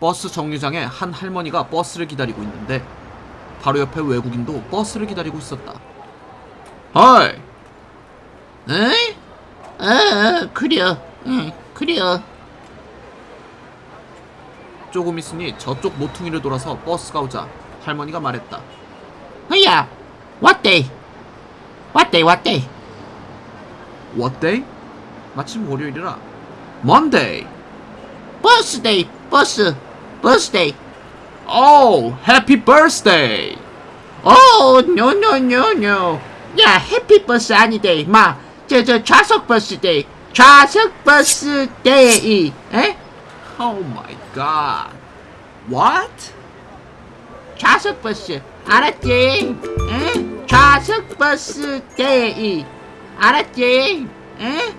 버스 정류장에 한 할머니가 버스를 기다리고 있는데 바로 옆에 외국인도 버스를 기다리고 있었다. 어이, 에? 어, 그려. 응, 그려. 조금 있으니 저쪽 모퉁이를 돌아서 버스가 오자 할머니가 말했다. 허야, 왔대. 왔대, 왔대. What day? 마침 월요일이라. Monday. 버스 day, 버스, 버스 day. Oh, happy birthday. 오, no no no no. 야, happy 버스 아니데. 마, 저, 저, 좌석 버스 day. 좌석 버스 day. 에? Oh my god. What? 좌석 버스. 알았지? 에? 좌석 버스 day. 알았지? 에?